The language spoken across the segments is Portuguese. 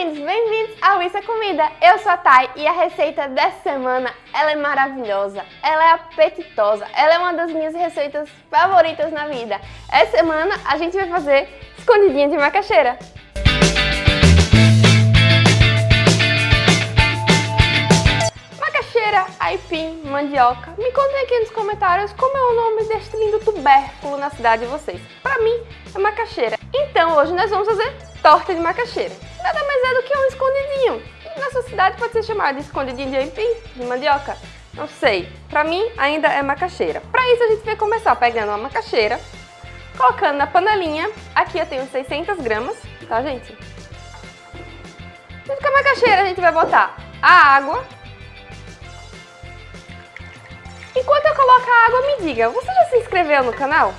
lindos, bem-vindos ao Isso é Comida. Eu sou a Thay e a receita dessa semana, ela é maravilhosa, ela é apetitosa, ela é uma das minhas receitas favoritas na vida. Essa semana a gente vai fazer escondidinha de macaxeira. Macaxeira, aipim, mandioca. Me contem aqui nos comentários como é o nome deste lindo tubérculo na cidade de vocês. Pra mim, é macaxeira. Então hoje nós vamos fazer torta de macaxeira. Nada mais é do que um escondidinho. Na sua cidade pode ser chamado de escondidinho de aipim, de mandioca. Não sei, pra mim ainda é macaxeira. Pra isso a gente vai começar pegando uma macaxeira, colocando na panelinha. Aqui eu tenho 600 gramas, tá gente? Junto com a macaxeira a gente vai botar a água. Enquanto eu coloco a água, me diga, você já se inscreveu no canal?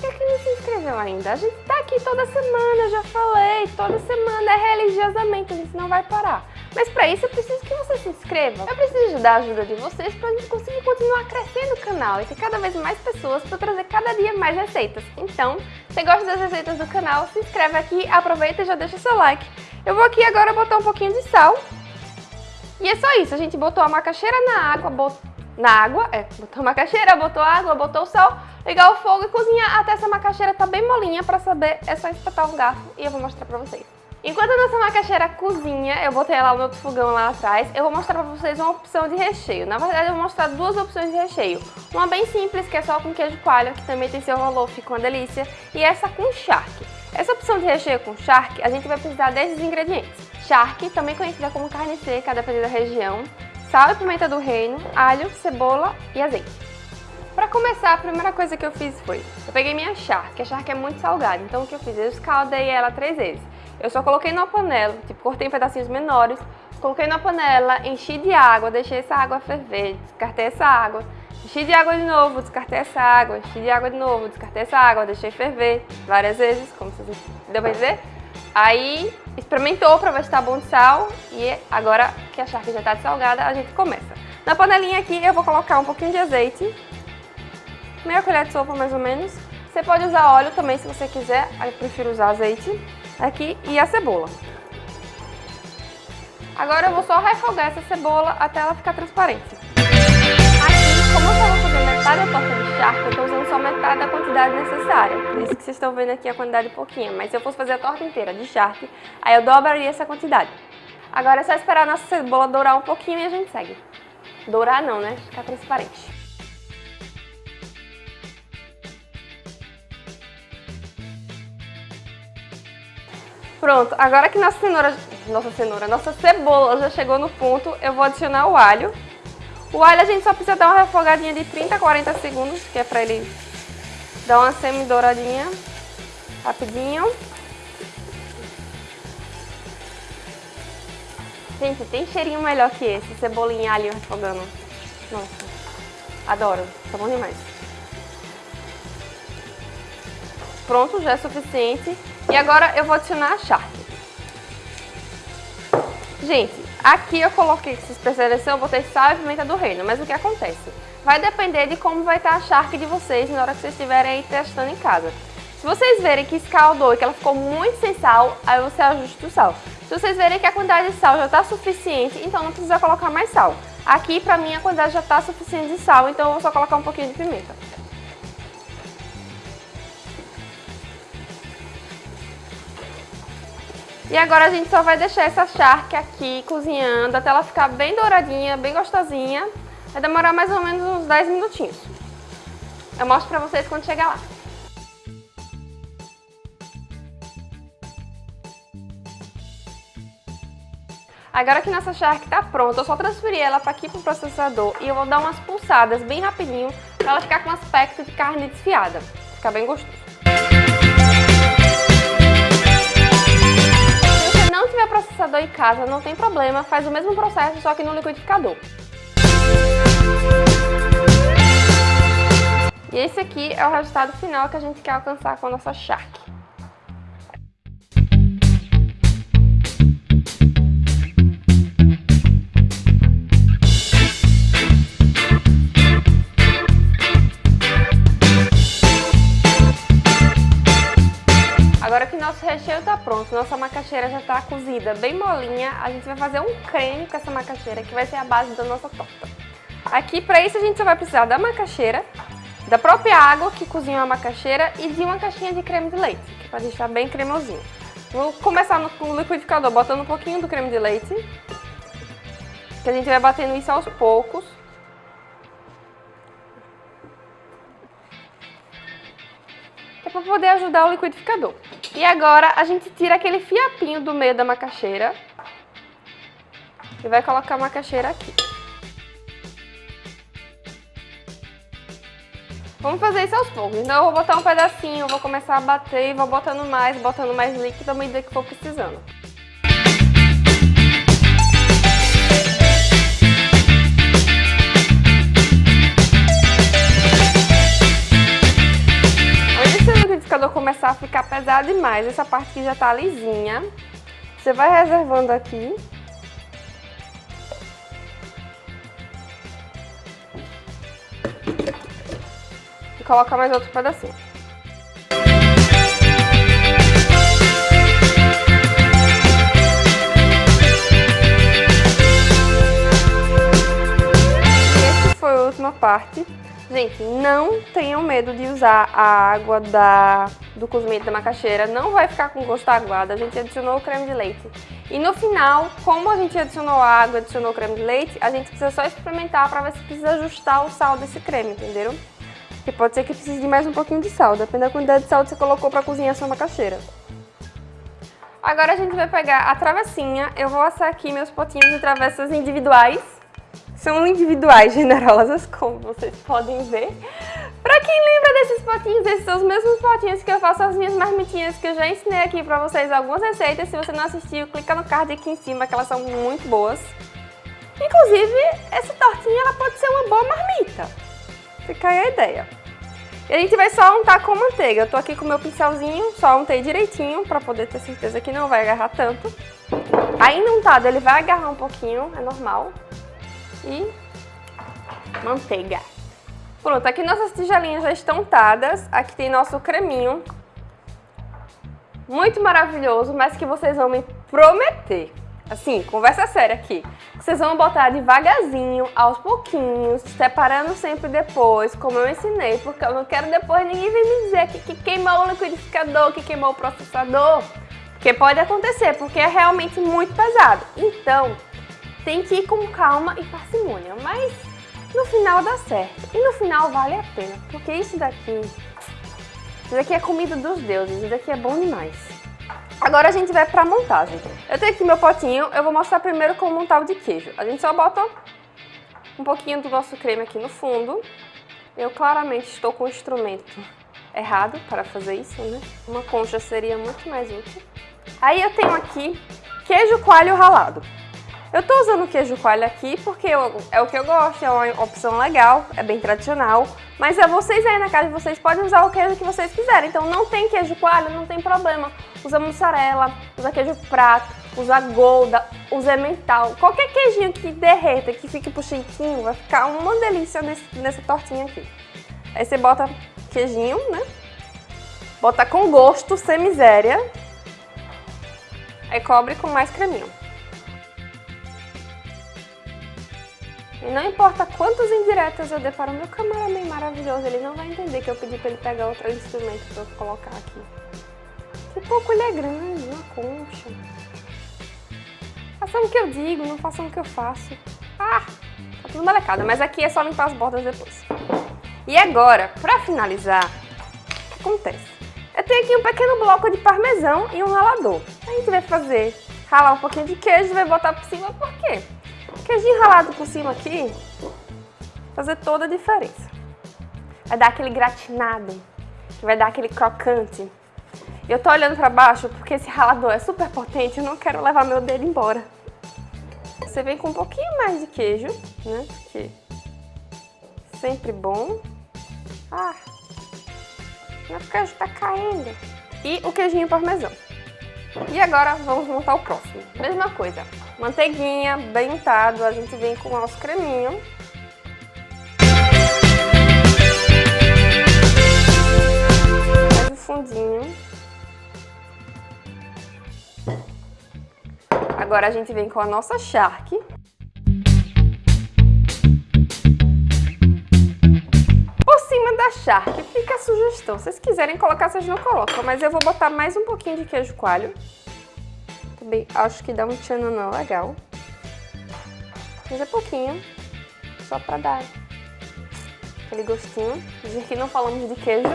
Por que não se inscreveu ainda? A gente aqui toda semana, já falei, toda semana é religiosamente, a gente não vai parar. Mas para isso eu preciso que você se inscreva. Eu preciso da ajuda de vocês para a gente conseguir continuar crescendo o canal e ter cada vez mais pessoas para trazer cada dia mais receitas. Então, se você gosta das receitas do canal, se inscreve aqui, aproveita e já deixa seu like. Eu vou aqui agora botar um pouquinho de sal. E é só isso, a gente botou a macaxeira na água, botou na água, é, botou a macaxeira, botou água, botou o sal, ligar o fogo e cozinhar até essa macaxeira tá bem molinha pra saber, é só espetar um garfo e eu vou mostrar pra vocês. Enquanto a nossa macaxeira cozinha, eu botei ela no outro fogão lá atrás, eu vou mostrar pra vocês uma opção de recheio. Na verdade, eu vou mostrar duas opções de recheio. Uma bem simples, que é só com queijo coalho, que também tem seu rolô, fica uma delícia. E essa com charque. Essa opção de recheio com charque, a gente vai precisar desses ingredientes. Charque, também conhecida como carne seca, dependendo da região sal e pimenta do reino, alho, cebola e azeite. Começar, a primeira coisa que eu fiz foi, eu peguei minha charque, a charque é muito salgada, então o que eu fiz? Eu escaldei ela três vezes. Eu só coloquei numa panela, tipo, cortei em pedacinhos menores, coloquei na panela, enchi de água, deixei essa água ferver, descartei essa água, enchi de água de novo, descartei essa água, enchi de água de novo, descartei essa água, deixei ferver várias vezes, como vocês deu pra? Aí experimentou para ver se tá bom de sal e agora que a charque já está salgada, a gente começa. Na panelinha aqui eu vou colocar um pouquinho de azeite, meia colher de sopa mais ou menos. Você pode usar óleo também se você quiser, eu prefiro usar azeite aqui e a cebola. Agora eu vou só refogar essa cebola até ela ficar transparente. Aqui, como eu estava fazendo metade da torta de charque, eu estou usando só metade da quantidade necessária. Por isso que vocês estão vendo aqui a quantidade pouquinha. Mas se eu fosse fazer a torta inteira de charque, aí eu dobraria essa quantidade. Agora é só esperar a nossa cebola dourar um pouquinho e a gente segue. Dourar não, né? Ficar transparente. Pronto, agora que nossa cenoura, nossa cenoura, nossa cebola já chegou no ponto, eu vou adicionar o alho. O alho a gente só precisa dar uma refogadinha de 30 a 40 segundos, que é pra ele dar uma semi-douradinha, rapidinho. Gente, tem cheirinho melhor que esse, cebolinha e alho refogando. Nossa, adoro, tá bom demais. Pronto, já é suficiente. E agora eu vou adicionar a charque. Gente, aqui eu coloquei, se vocês perceberam, eu botei sal e pimenta do reino, mas o que acontece? Vai depender de como vai estar a charque de vocês na hora que vocês estiverem aí testando em casa. Se vocês verem que escaldou e que ela ficou muito sem sal, aí você ajusta o sal. Se vocês verem que a quantidade de sal já está suficiente, então não precisa colocar mais sal. Aqui, pra mim, a quantidade já está suficiente de sal, então eu vou só colocar um pouquinho de pimenta. E agora a gente só vai deixar essa charque aqui cozinhando até ela ficar bem douradinha, bem gostosinha. Vai demorar mais ou menos uns 10 minutinhos. Eu mostro pra vocês quando chegar lá. Agora que nossa charque tá pronta, eu só transferi ela para aqui pro processador e eu vou dar umas pulsadas bem rapidinho para ela ficar com aspecto de carne desfiada. Ficar bem gostoso. Processador em casa, não tem problema, faz o mesmo processo, só que no liquidificador. E esse aqui é o resultado final que a gente quer alcançar com a nossa charque. Macaxeira já tá cozida bem molinha, a gente vai fazer um creme com essa macaxeira que vai ser a base da nossa torta. Aqui, para isso, a gente só vai precisar da macaxeira, da própria água que cozinha a macaxeira e de uma caixinha de creme de leite, que é pra deixar bem cremosinho. Vou começar no liquidificador botando um pouquinho do creme de leite, que a gente vai batendo isso aos poucos. Pra poder ajudar o liquidificador. E agora a gente tira aquele fiapinho do meio da macaxeira e vai colocar a macaxeira aqui. Vamos fazer isso aos poucos. Então eu vou botar um pedacinho, vou começar a bater e vou botando mais, botando mais líquido à medida que for precisando. Do liquidificador começar a ficar pesado demais, essa parte que já tá lisinha, você vai reservando aqui e colocar mais outro pedacinho. Essa foi a última parte. Gente, não tenham medo de usar a água da, do cozimento da macaxeira, não vai ficar com gosto aguado, a gente adicionou o creme de leite. E no final, como a gente adicionou água, adicionou o creme de leite, a gente precisa só experimentar para ver se precisa ajustar o sal desse creme, entenderam? Que pode ser que precise de mais um pouquinho de sal, depende da quantidade de sal que você colocou para cozinhar a sua macaxeira. Agora a gente vai pegar a travessinha, eu vou assar aqui meus potinhos de travessas individuais. São individuais, generosas, como vocês podem ver. Pra quem lembra desses potinhos, esses são os mesmos potinhos que eu faço as minhas marmitinhas, que eu já ensinei aqui pra vocês algumas receitas. Se você não assistiu, clica no card aqui em cima, que elas são muito boas. Inclusive, essa tortinha ela pode ser uma boa marmita. Fica aí a ideia. E a gente vai só untar com manteiga. Eu tô aqui com o meu pincelzinho, só untei direitinho pra poder ter certeza que não vai agarrar tanto. Ainda untado ele vai agarrar um pouquinho, é normal. E manteiga. Pronto, aqui nossas tigelinhas já estão untadas. Aqui tem nosso creminho. Muito maravilhoso, mas que vocês vão me prometer assim, conversa séria aqui. Vocês vão botar devagarzinho, aos pouquinhos, separando sempre depois, como eu ensinei, porque eu não quero depois ninguém vir me dizer que, que queimou o liquidificador, que queimou o processador, porque pode acontecer, porque é realmente muito pesado. Então, tem que ir com calma e parcimônia, mas no final dá certo. E no final vale a pena, porque isso daqui, isso daqui é comida dos deuses, isso daqui é bom demais. Agora a gente vai para a montagem. Eu tenho aqui meu potinho, eu vou mostrar primeiro como montar o de queijo. A gente só bota um pouquinho do nosso creme aqui no fundo. Eu claramente estou com o instrumento errado para fazer isso, né? Uma concha seria muito mais útil. Aí eu tenho aqui queijo coalho ralado. Eu tô usando queijo coalho aqui porque eu, é o que eu gosto, é uma opção legal, é bem tradicional. Mas é vocês aí na casa de vocês podem usar o queijo que vocês quiserem. Então não tem queijo coalho, não tem problema. Usa mussarela, usa queijo prato, usa golda, usa mental. Qualquer queijinho que derreta, que fique puxentinho, vai ficar uma delícia nesse, nessa tortinha aqui. Aí você bota queijinho, né? Bota com gosto, sem miséria. Aí cobre com mais creminho. Não importa quantas indiretas eu dê para o meu cameraman maravilhoso, ele não vai entender que eu pedi para ele pegar outro instrumento para eu colocar aqui. Que pouco ele é grande, uma concha. Façam o que eu digo, não façam o que eu faço. Ah, tá tudo molecada, mas aqui é só limpar as bordas depois. E agora, para finalizar, o que acontece? Eu tenho aqui um pequeno bloco de parmesão e um ralador. A gente vai fazer, ralar um pouquinho de queijo e vai botar por cima, por quê? Queijinho ralado por cima aqui, fazer toda a diferença. Vai dar aquele gratinado, que vai dar aquele crocante. Eu tô olhando pra baixo porque esse ralador é super potente, eu não quero levar meu dedo embora. Você vem com um pouquinho mais de queijo, né? Porque sempre bom. Ah, o queijo tá caindo. E o queijinho parmesão. E agora vamos montar o próximo. Mesma coisa, manteiguinha, bem untado, a gente vem com o nosso creminho. O fundinho. Agora a gente vem com a nossa charque. Por cima da charque fica a sugestão. Se vocês quiserem colocar, vocês não colocam. Mas eu vou botar mais um pouquinho de queijo coalho. Também acho que dá um tchananã legal. Mas é pouquinho. Só pra dar aquele gostinho. Dizer que não falamos de queijo,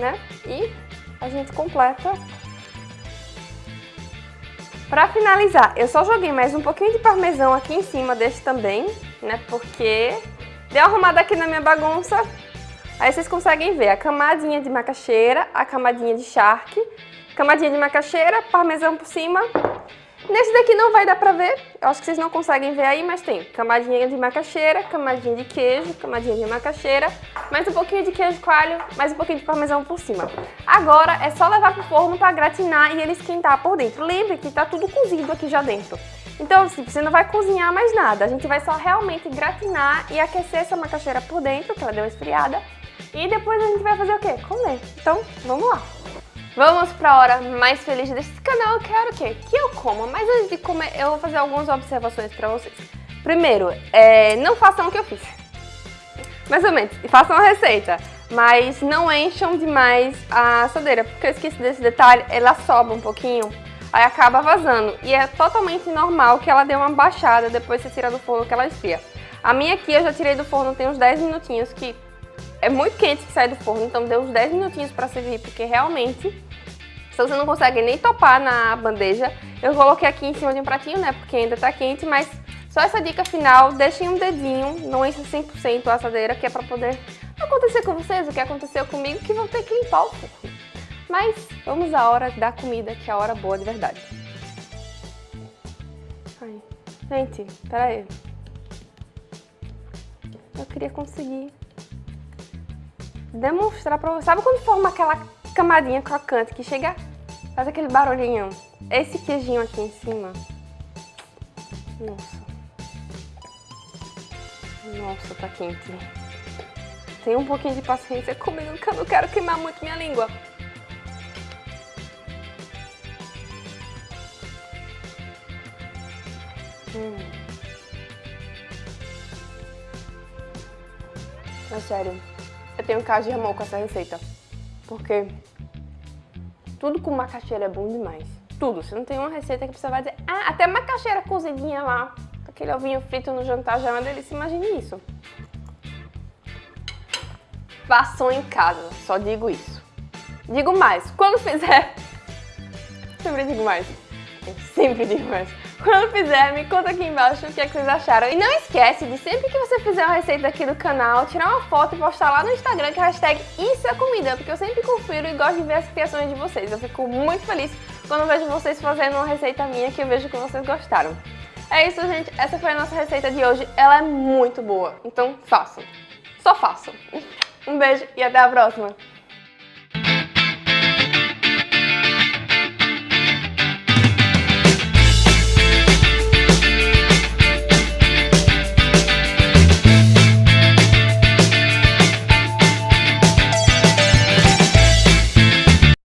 né? E a gente completa Pra finalizar, eu só joguei mais um pouquinho de parmesão aqui em cima desse também, né? Porque deu uma arrumada aqui na minha bagunça. Aí vocês conseguem ver a camadinha de macaxeira, a camadinha de charque, camadinha de macaxeira, parmesão por cima Nesse daqui não vai dar pra ver, eu acho que vocês não conseguem ver aí, mas tem camadinha de macaxeira, camadinha de queijo, camadinha de macaxeira, mais um pouquinho de queijo coalho, mais um pouquinho de parmesão por cima. Agora é só levar pro forno pra gratinar e ele esquentar por dentro. Lembre que tá tudo cozido aqui já dentro. Então, assim, você não vai cozinhar mais nada, a gente vai só realmente gratinar e aquecer essa macaxeira por dentro, que ela deu esfriada, e depois a gente vai fazer o quê? Comer. Então, vamos lá! Vamos para a hora mais feliz desse canal, eu quero o quê? Que eu coma, mas antes de comer eu vou fazer algumas observações para vocês. Primeiro, é, não façam o que eu fiz. Mais ou menos, façam a receita, mas não encham demais a assadeira, porque eu esqueci desse detalhe, ela sobe um pouquinho, aí acaba vazando. E é totalmente normal que ela dê uma baixada depois que você tira do forno que ela esfria. A minha aqui eu já tirei do forno tem uns 10 minutinhos, que é muito quente que sai do forno, então deu uns 10 minutinhos para servir, porque realmente, se você não consegue nem topar na bandeja, eu coloquei aqui em cima de um pratinho, né, porque ainda tá quente, mas só essa dica final, deixem um dedinho, não encha 100% a assadeira, que é para poder acontecer com vocês o que aconteceu comigo, que vão ter que limpar o forno. Mas vamos à hora da comida, que é a hora boa de verdade. Ai. Gente, peraí. Eu queria conseguir demonstrar pra você. Sabe quando forma aquela camadinha crocante que chega, faz aquele barulhinho? Esse queijinho aqui em cima. Nossa. Nossa, tá quente. Tem um pouquinho de paciência comigo que eu não quero queimar muito minha língua. Hum. É sério. Eu tenho caso de amor com essa receita. Porque tudo com macaxeira é bom demais. Tudo. Você não tem uma receita que você vai dizer, ah, até macaxeira cozidinha lá, aquele ovinho frito no jantar já é uma delícia. Imagine isso. Façam em casa, só digo isso. Digo mais, quando fizer... Sempre digo mais. Eu sempre digo mais. Quando fizer, me conta aqui embaixo o que, é que vocês acharam. E não esquece de sempre que você fizer uma receita aqui do canal, tirar uma foto e postar lá no Instagram com a hashtag Isso é Comida, porque eu sempre confiro e gosto de ver as criações de vocês. Eu fico muito feliz quando vejo vocês fazendo uma receita minha que eu vejo que vocês gostaram. É isso, gente. Essa foi a nossa receita de hoje. Ela é muito boa, então façam. Só façam. Um beijo e até a próxima.